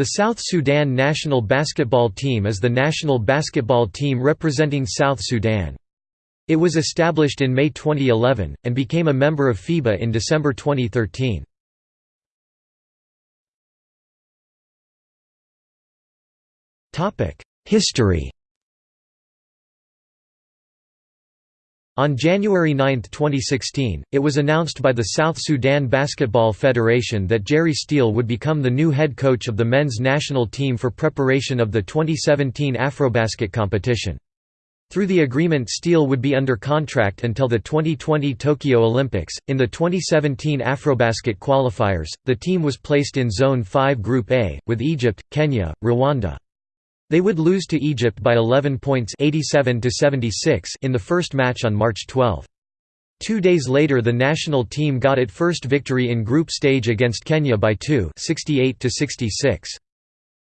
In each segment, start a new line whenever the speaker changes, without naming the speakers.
The South Sudan national basketball team is the national basketball team representing South Sudan. It was established in May 2011, and became a member of FIBA in December 2013. History On January 9, 2016, it was announced by the South Sudan Basketball Federation that Jerry Steele would become the new head coach of the men's national team for preparation of the 2017 Afrobasket competition. Through the agreement Steele would be under contract until the 2020 Tokyo Olympics. In the 2017 Afrobasket qualifiers, the team was placed in Zone 5 Group A, with Egypt, Kenya, Rwanda. They would lose to Egypt by 11 points 87 to 76 in the first match on March 12. Two days later the national team got its first victory in group stage against Kenya by 2 68 to -66.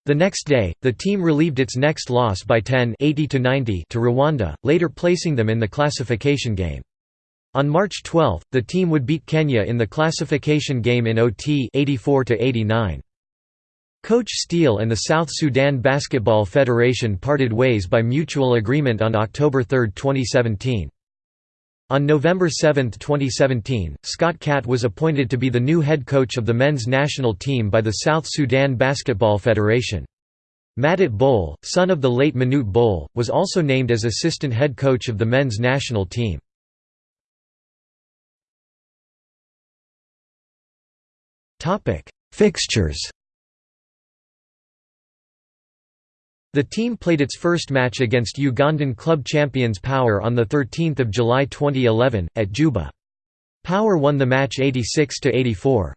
The next day, the team relieved its next loss by 10 80 to 90 to Rwanda, later placing them in the classification game. On March 12, the team would beat Kenya in the classification game in OT 84 to -89. Coach Steele and the South Sudan Basketball Federation parted ways by mutual agreement on October 3, 2017. On November 7, 2017, Scott Catt was appointed to be the new head coach of the men's national team by the South Sudan Basketball Federation. Madut Bol, son of the late Manute Bol, was also named as assistant head coach of the men's national team. Fixtures The team played its first match against Ugandan club champions Power on 13 July 2011, at Juba. Power won the match 86–84.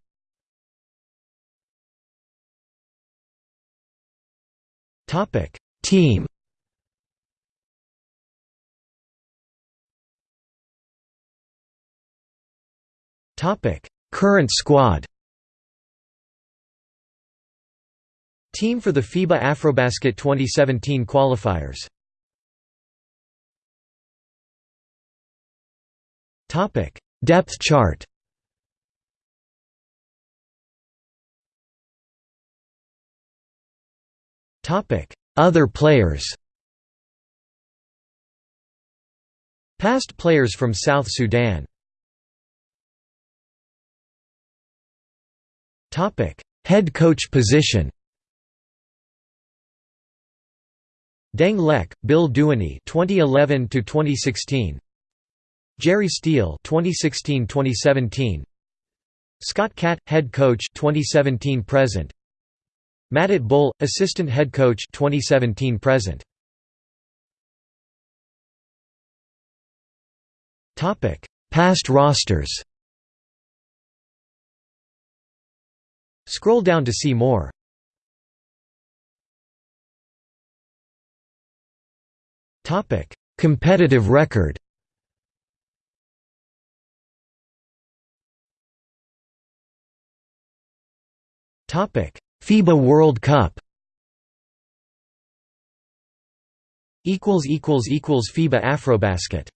Team Current squad Team for the FIBA Afrobasket 2017 qualifiers. Depth chart. Other players. Past players from South Sudan. Head coach position Deng Lek, Bill Duany 2011 to 2016 Jerry Steele 2016-2017 Scott Catt head coach 2017 present. Madut Bol assistant head coach 2017 present. Topic Past rosters. Scroll down to see more Topic: Competitive record. Topic: FIBA World Cup. Equals equals equals FIBA Afrobasket.